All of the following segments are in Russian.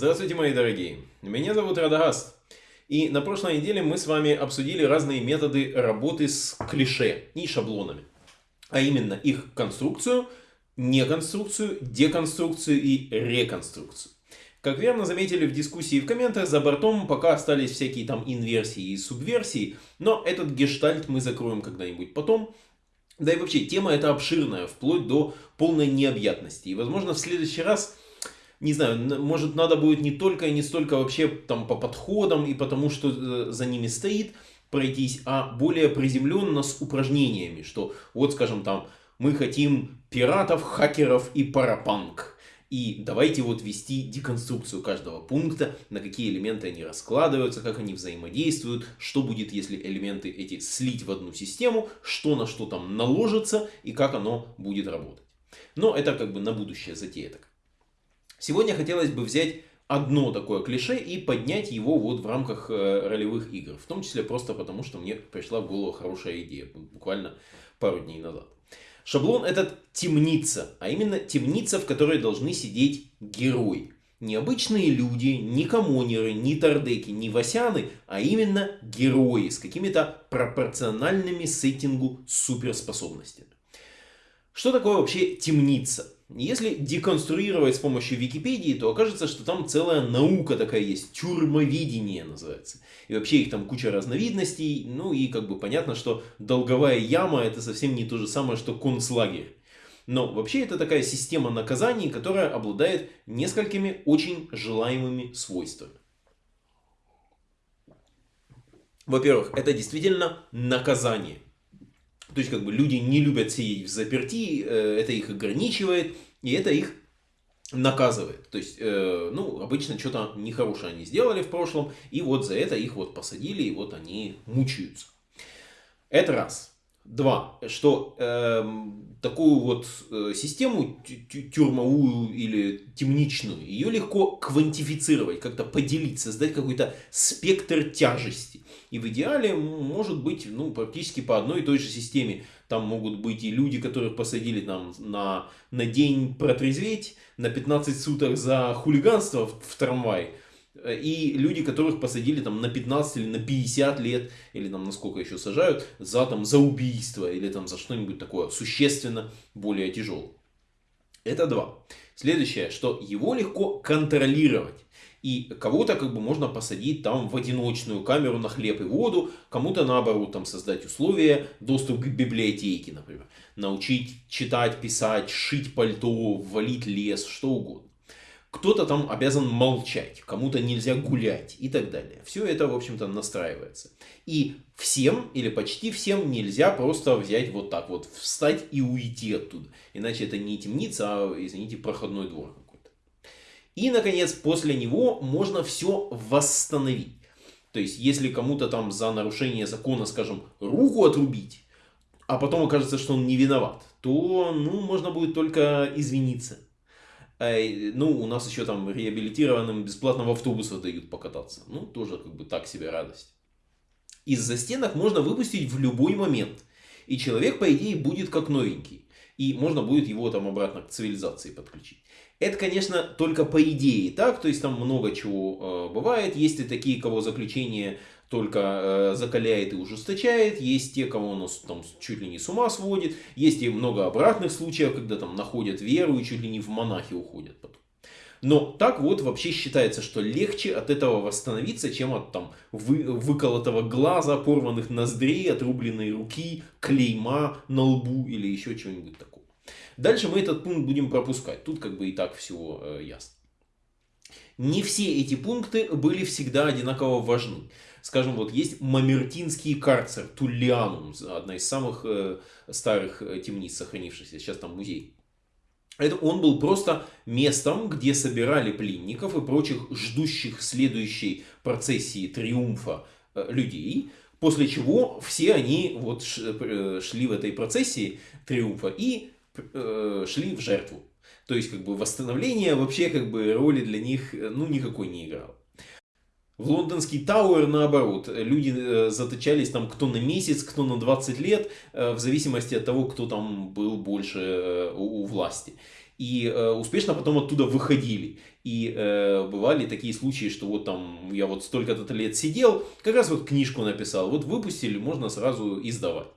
Здравствуйте, мои дорогие! Меня зовут Радагаст. И на прошлой неделе мы с вами обсудили разные методы работы с клише и шаблонами. А именно их конструкцию, неконструкцию, деконструкцию и реконструкцию. Как верно заметили в дискуссии в комментах, за бортом пока остались всякие там инверсии и субверсии, но этот гештальт мы закроем когда-нибудь потом. Да и вообще, тема эта обширная, вплоть до полной необъятности. И возможно в следующий раз не знаю, может надо будет не только и не столько вообще там по подходам и потому, что э, за ними стоит пройтись, а более приземленно с упражнениями, что вот скажем там мы хотим пиратов, хакеров и парапанк. И давайте вот ввести деконструкцию каждого пункта, на какие элементы они раскладываются, как они взаимодействуют, что будет, если элементы эти слить в одну систему, что на что там наложится и как оно будет работать. Но это как бы на будущее затея так. Сегодня хотелось бы взять одно такое клише и поднять его вот в рамках э, ролевых игр. В том числе просто потому, что мне пришла в голову хорошая идея, буквально пару дней назад. Шаблон этот темница, а именно темница, в которой должны сидеть герои. Не обычные люди, не коммонеры, не тардеки, не васяны, а именно герои с какими-то пропорциональными сеттингу суперспособностями. Что такое вообще темница? Если деконструировать с помощью Википедии, то окажется, что там целая наука такая есть, тюрьмовидение называется. И вообще их там куча разновидностей, ну и как бы понятно, что долговая яма это совсем не то же самое, что концлагерь. Но вообще это такая система наказаний, которая обладает несколькими очень желаемыми свойствами. Во-первых, это действительно наказание. То есть, как бы люди не любят сидеть в заперти, э, это их ограничивает, и это их наказывает. То есть, э, ну, обычно что-то нехорошее они сделали в прошлом, и вот за это их вот посадили, и вот они мучаются. Это раз. Два, что э, такую вот э, систему тюрьмовую или темничную, ее легко квантифицировать, как-то поделить, создать какой-то спектр тяжести. И в идеале может быть ну, практически по одной и той же системе. Там могут быть и люди, которых посадили там, на, на день протрезветь, на 15 суток за хулиганство в, в трамвай. Э, и люди, которых посадили там на 15 или на 50 лет, или там на сколько еще сажают, за, там, за убийство или там за что-нибудь такое существенно более тяжелое. Это два. Следующее, что его легко контролировать. И кого-то как бы можно посадить там в одиночную камеру на хлеб и воду, кому-то наоборот там создать условия, доступ к библиотеке, например. Научить читать, писать, шить пальто, валить лес, что угодно кто-то там обязан молчать, кому-то нельзя гулять и так далее. Все это, в общем-то, настраивается. И всем или почти всем нельзя просто взять вот так вот, встать и уйти оттуда. Иначе это не темница, а, извините, проходной двор какой-то. И, наконец, после него можно все восстановить. То есть, если кому-то там за нарушение закона, скажем, руку отрубить, а потом окажется, что он не виноват, то, ну, можно будет только извиниться. Ну, у нас еще там реабилитированным бесплатно в автобусы дают покататься. Ну, тоже как бы так себе радость. Из-за стенок можно выпустить в любой момент. И человек, по идее, будет как новенький. И можно будет его там обратно к цивилизации подключить. Это, конечно, только по идее так, то есть там много чего э, бывает. Есть и такие, кого заключение только э, закаляет и ужесточает. Есть те, кого он там чуть ли не с ума сводит. Есть и много обратных случаев, когда там находят веру и чуть ли не в монахи уходят потом. Но так вот вообще считается, что легче от этого восстановиться, чем от там вы, выколотого глаза, порванных ноздрей, отрубленной руки, клейма на лбу или еще чего-нибудь такого. Дальше мы этот пункт будем пропускать. Тут как бы и так все э, ясно. Не все эти пункты были всегда одинаково важны. Скажем, вот есть Мамертинский карцер, Туллианум, одна из самых э, старых э, темниц сохранившихся, сейчас там музей. Это он был просто местом, где собирали пленников и прочих ждущих следующей процессии триумфа э, людей, после чего все они вот шли в этой процессии триумфа и шли в жертву. То есть, как бы, восстановление вообще, как бы, роли для них, ну, никакой не играло. В лондонский Тауэр наоборот, люди э, заточались там кто на месяц, кто на 20 лет, э, в зависимости от того, кто там был больше у власти. и э, успешно потом оттуда выходили. И э, бывали такие случаи, что вот там я вот столько-то лет сидел, как раз вот книжку написал, вот выпустили, можно сразу издавать.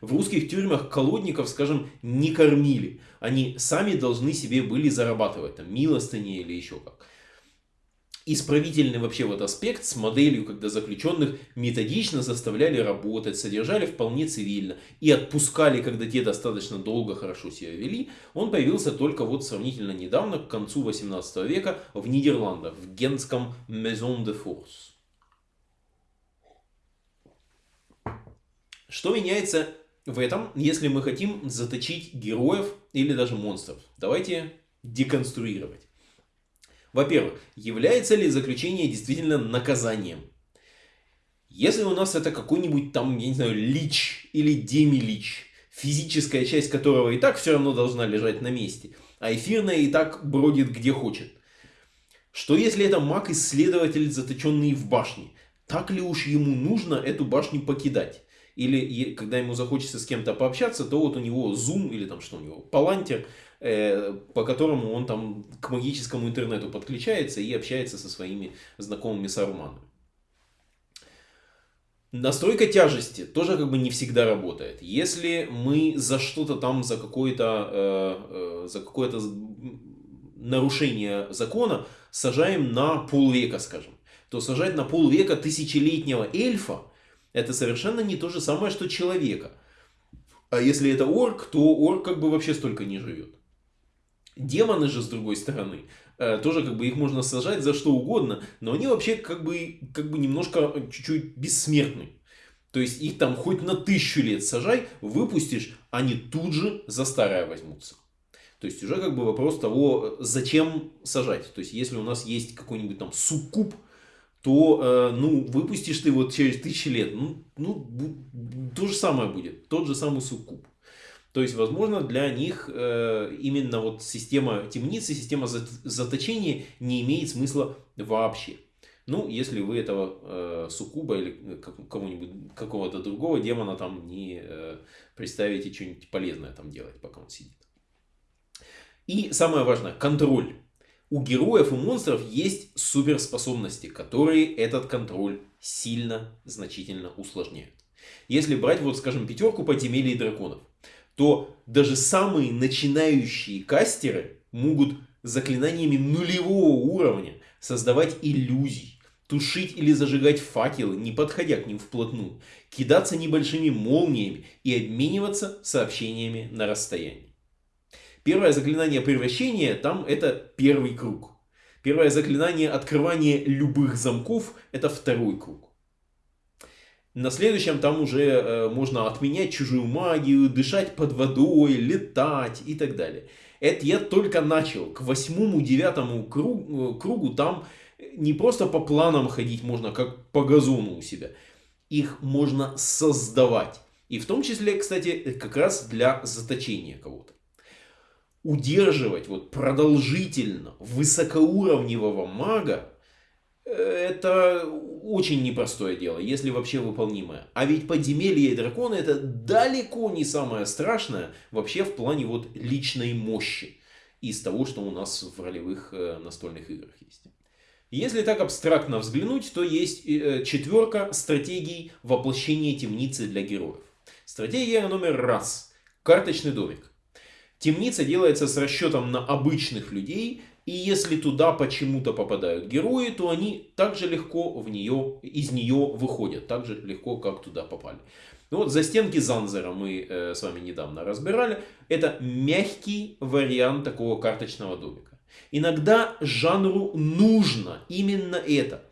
В русских тюрьмах колодников, скажем, не кормили. Они сами должны себе были зарабатывать, там, милостыни или еще как исправительный вообще вот аспект с моделью, когда заключенных методично заставляли работать, содержали вполне цивильно и отпускали, когда те достаточно долго хорошо себя вели, он появился только вот сравнительно недавно, к концу 18 века в Нидерландах, в генском Maison de Force. Что меняется в этом, если мы хотим заточить героев или даже монстров? Давайте деконструировать. Во-первых, является ли заключение действительно наказанием? Если у нас это какой-нибудь там, я не знаю, лич или демилич, физическая часть которого и так все равно должна лежать на месте, а эфирная и так бродит где хочет. Что если это маг-исследователь, заточенный в башне? Так ли уж ему нужно эту башню покидать? Или когда ему захочется с кем-то пообщаться, то вот у него Zoom или там что у него, Палантер – Э, по которому он там к магическому интернету подключается и общается со своими знакомыми саруманами. Настройка тяжести тоже как бы не всегда работает. Если мы за что-то там, за какое-то э, э, за какое-то нарушение закона сажаем на полвека, скажем, то сажать на полвека тысячелетнего эльфа это совершенно не то же самое, что человека. А если это орк, то орк как бы вообще столько не живет. Демоны же, с другой стороны, э, тоже как бы их можно сажать за что угодно, но они вообще как бы, как бы немножко чуть-чуть бессмертны. То есть их там хоть на тысячу лет сажай, выпустишь, они тут же за старое возьмутся. То есть уже как бы вопрос того, зачем сажать. То есть если у нас есть какой-нибудь там суккуб, то э, ну, выпустишь ты вот через тысячи лет, ну, ну, то же самое будет, тот же самый суккуб. То есть, возможно, для них э, именно вот система темницы, система заточения не имеет смысла вообще. Ну, если вы этого э, суккуба или кого-нибудь, какого-то другого демона там не э, представите что-нибудь полезное там делать, пока он сидит. И самое важное, контроль. У героев и монстров есть суперспособности, которые этот контроль сильно, значительно усложняют. Если брать, вот скажем, пятерку подземелий драконов – то даже самые начинающие кастеры могут заклинаниями нулевого уровня создавать иллюзии, тушить или зажигать факелы, не подходя к ним вплотную, кидаться небольшими молниями и обмениваться сообщениями на расстоянии. Первое заклинание превращения там это первый круг. Первое заклинание открывания любых замков это второй круг. На следующем там уже э, можно отменять чужую магию, дышать под водой, летать и так далее. Это я только начал. К восьмому, девятому кругу, э, кругу там не просто по планам ходить можно, как по газону у себя. Их можно создавать. И в том числе, кстати, как раз для заточения кого-то. Удерживать вот продолжительно высокоуровневого мага это очень непростое дело, если вообще выполнимое. А ведь подземелье и драконы это далеко не самое страшное вообще в плане вот личной мощи из того, что у нас в ролевых э, настольных играх есть. Если так абстрактно взглянуть, то есть э, четверка стратегий воплощения темницы для героев. Стратегия номер раз. Карточный домик. Темница делается с расчетом на обычных людей и если туда почему-то попадают герои, то они также легко в нее, из нее выходят, так же легко, как туда попали. Ну вот за стенки Занзера мы э, с вами недавно разбирали. Это мягкий вариант такого карточного домика. Иногда жанру нужно именно это.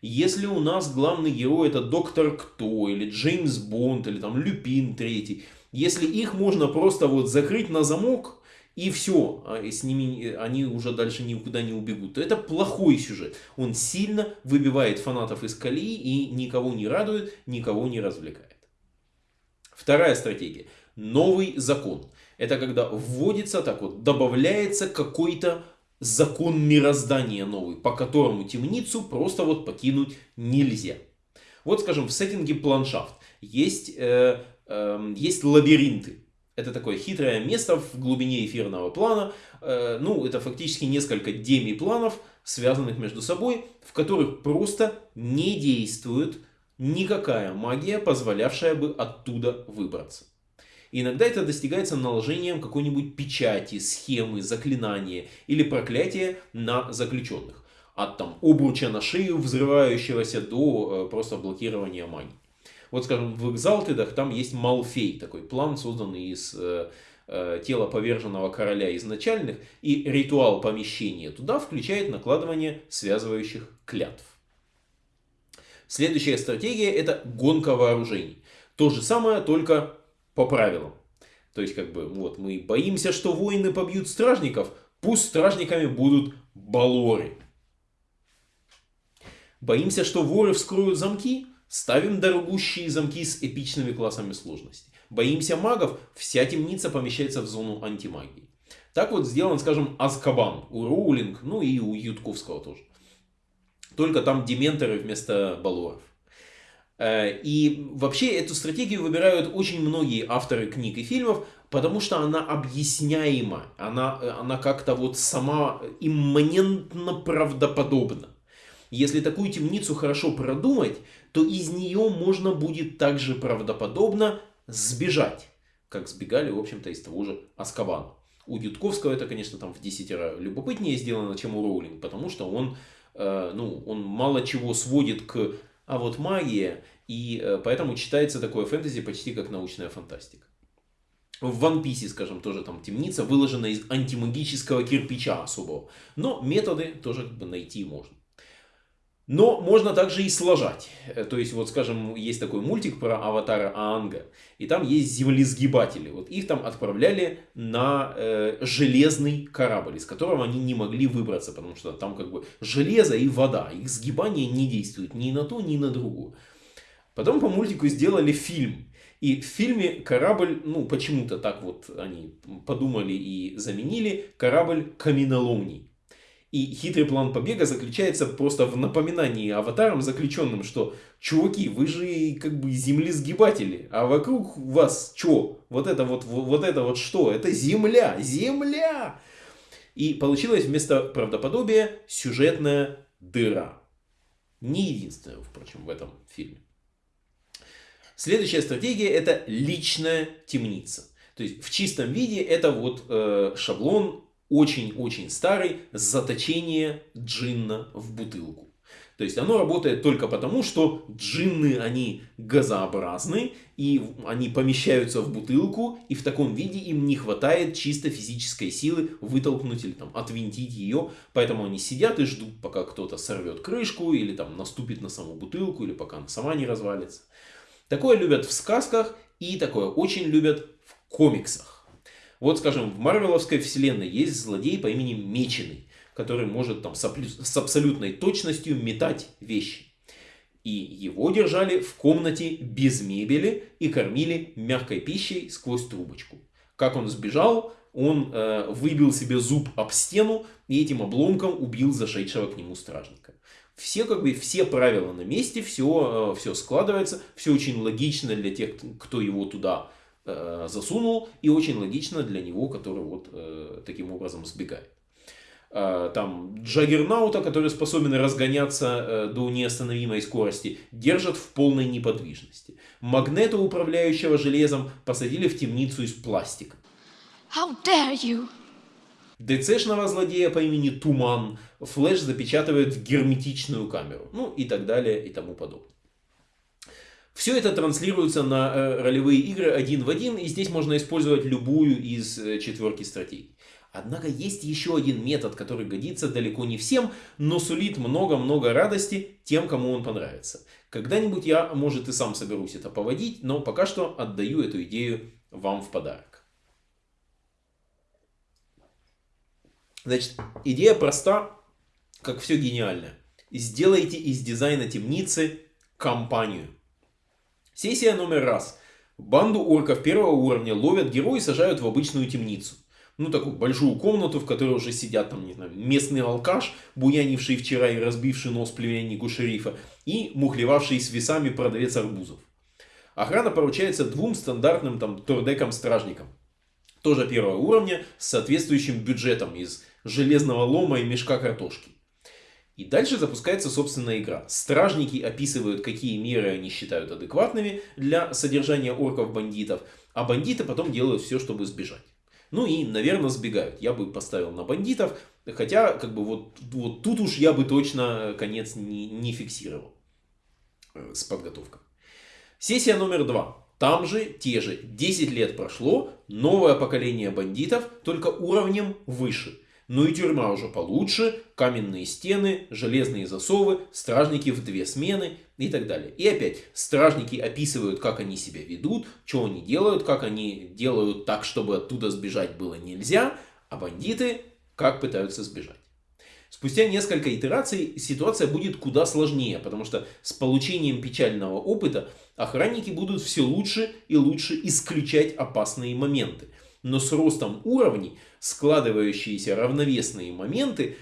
Если у нас главный герой это Доктор Кто, или Джеймс Бонд, или там Люпин Третий, если их можно просто вот закрыть на замок, и все, а с ними они уже дальше никуда не убегут, то это плохой сюжет. Он сильно выбивает фанатов из колеи и никого не радует, никого не развлекает. Вторая стратегия. Новый закон. Это когда вводится, так вот, добавляется какой-то закон мироздания новый, по которому темницу просто вот покинуть нельзя. Вот, скажем, в сеттинге планшафт есть, э, э, есть лабиринты. Это такое хитрое место в глубине эфирного плана. Э, ну, это фактически несколько демипланов, связанных между собой, в которых просто не действует никакая магия, позволявшая бы оттуда выбраться. иногда это достигается наложением какой-нибудь печати, схемы, заклинания или проклятия на заключенных. От там обруча на шею взрывающегося до э, просто блокирования магии. Вот, скажем, в Экзалтедах там есть Малфей, такой план, созданный из э, э, тела поверженного короля изначальных, и ритуал помещения туда включает накладывание связывающих клятв. Следующая стратегия это гонка вооружений. То же самое, только по правилам. То есть, как бы, вот, мы боимся, что воины побьют стражников, пусть стражниками будут балоры. Боимся, что воры вскроют замки, ставим дорогущие замки с эпичными классами сложности. Боимся магов, вся темница помещается в зону антимагии. Так вот сделан, скажем, Азкабан у Роулинг, ну и у Ютковского тоже. Только там дементоры вместо балуаров. Э, и вообще эту стратегию выбирают очень многие авторы книг и фильмов, потому что она объясняема, она, она как-то вот сама имманентно правдоподобна. Если такую темницу хорошо продумать, то из нее можно будет также правдоподобно сбежать, как сбегали, в общем-то, из того же Аскабана. У Ютковского это, конечно, там в десятеро любопытнее сделано, чем у Роулинг, потому что он Э, ну, он мало чего сводит к а вот магия, и э, поэтому читается такое фэнтези почти как научная фантастика. В One Piece, скажем, тоже там темница выложена из антимагического кирпича особого. Но методы тоже как бы найти можно. Но можно также и сложать. Э, то есть, вот скажем, есть такой мультик про аватара Аанга. И там есть землесгибатели. Вот их там отправляли на э, железный корабль, из которого они не могли выбраться. Потому что там как бы железо и вода. Их сгибание не действует ни на то, ни на другую. Потом по мультику сделали фильм. И в фильме корабль, ну почему-то так вот они подумали и заменили, корабль каменоломний. И хитрый план побега заключается просто в напоминании аватарам заключенным, что чуваки, вы же как бы землесгибатели, а вокруг вас что? Вот это вот, вот это вот что? Это земля, земля! И получилось вместо правдоподобия сюжетная дыра. Не единственная, впрочем, в этом фильме. Следующая стратегия это личная темница. То есть в чистом виде это вот э, шаблон очень-очень старый заточение джинна в бутылку. То есть оно работает только потому, что джинны, они газообразны, и они помещаются в бутылку, и в таком виде им не хватает чисто физической силы вытолкнуть или там отвинтить ее, поэтому они сидят и ждут, пока кто-то сорвет крышку, или там наступит на саму бутылку, или пока она сама не развалится. Такое любят в сказках, и такое очень любят в комиксах. Вот, скажем, в Марвеловской вселенной есть злодей по имени Меченый, который может там с абсолютной точностью метать вещи. И его держали в комнате без мебели и кормили мягкой пищей сквозь трубочку. Как он сбежал, он э, выбил себе зуб об стену и этим обломком убил зашедшего к нему стражника. Все, как бы, все правила на месте, все, э, все складывается, все очень логично для тех, кто его туда засунул, и очень логично для него, который вот э, таким образом сбегает. Э, там Джаггернаута, который способен разгоняться э, до неостановимой скорости, держат в полной неподвижности. Магнета, управляющего железом, посадили в темницу из пластика. How dare you? ДЦшного злодея по имени Туман Флэш запечатывает в герметичную камеру. Ну и так далее и тому подобное. Все это транслируется на э, ролевые игры один в один, и здесь можно использовать любую из э, четверки стратегий. Однако есть еще один метод, который годится далеко не всем, но сулит много-много радости тем, кому он понравится. Когда-нибудь я, может, и сам соберусь это поводить, но пока что отдаю эту идею вам в подарок. Значит, идея проста, как все гениальное. Сделайте из дизайна темницы компанию. Сессия номер раз. Банду орков первого уровня ловят герои и сажают в обычную темницу. Ну, такую большую комнату, в которой уже сидят там, не знаю, местный алкаш, буянивший вчера и разбивший нос племяннику шерифа, и мухлевавший с весами продавец арбузов. Охрана поручается двум стандартным там тордекам-стражникам. тоже первого уровня, с соответствующим бюджетом из железного лома и мешка картошки. И дальше запускается собственная игра. Стражники описывают, какие меры они считают адекватными для содержания орков-бандитов, а бандиты потом делают все, чтобы сбежать. Ну и, наверное, сбегают. Я бы поставил на бандитов, хотя, как бы, вот, вот тут уж я бы точно конец не, не фиксировал э, с подготовкой. Сессия номер два. Там же те же 10 лет прошло, новое поколение бандитов, только уровнем выше. Ну и тюрьма уже получше, каменные стены, железные засовы, стражники в две смены и так далее. И опять, стражники описывают, как они себя ведут, что они делают, как они делают так, чтобы оттуда сбежать было нельзя, а бандиты как пытаются сбежать. Спустя несколько итераций ситуация будет куда сложнее, потому что с получением печального опыта охранники будут все лучше и лучше исключать опасные моменты. Но с ростом уровней складывающиеся равновесные моменты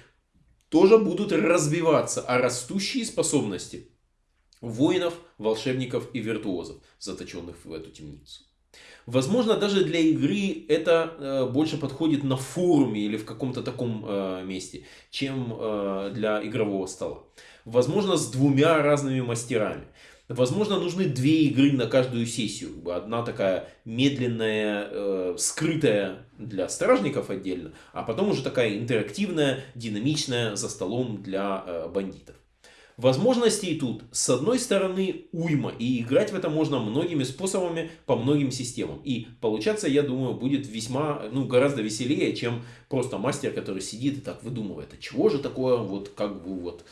тоже будут разбиваться, а растущие способности воинов, волшебников и виртуозов, заточенных в эту темницу. Возможно, даже для игры это э, больше подходит на форуме или в каком-то таком э, месте, чем э, для игрового стола. Возможно, с двумя разными мастерами. Возможно, нужны две игры на каждую сессию. Одна такая медленная, э, скрытая для стражников отдельно, а потом уже такая интерактивная, динамичная за столом для э, бандитов. Возможностей тут, с одной стороны, уйма, и играть в это можно многими способами по многим системам. И получаться, я думаю, будет весьма, ну, гораздо веселее, чем просто мастер, который сидит и так выдумывает, а чего же такое, вот, как бы, вот,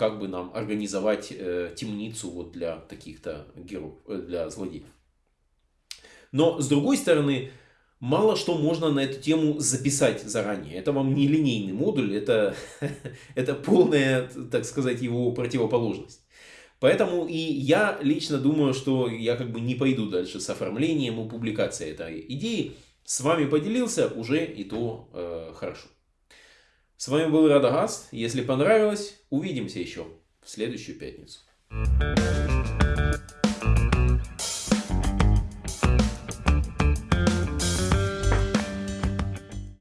как бы нам организовать э, темницу вот для таких-то героев, э, для злодеев. Но с другой стороны, мало что можно на эту тему записать заранее. Это вам не линейный модуль, это, это полная, так сказать, его противоположность. Поэтому и я лично думаю, что я как бы не пойду дальше с оформлением и публикацией этой идеи. С вами поделился, уже и то э, хорошо. С вами был Радагаст. Если понравилось, увидимся еще в следующую пятницу.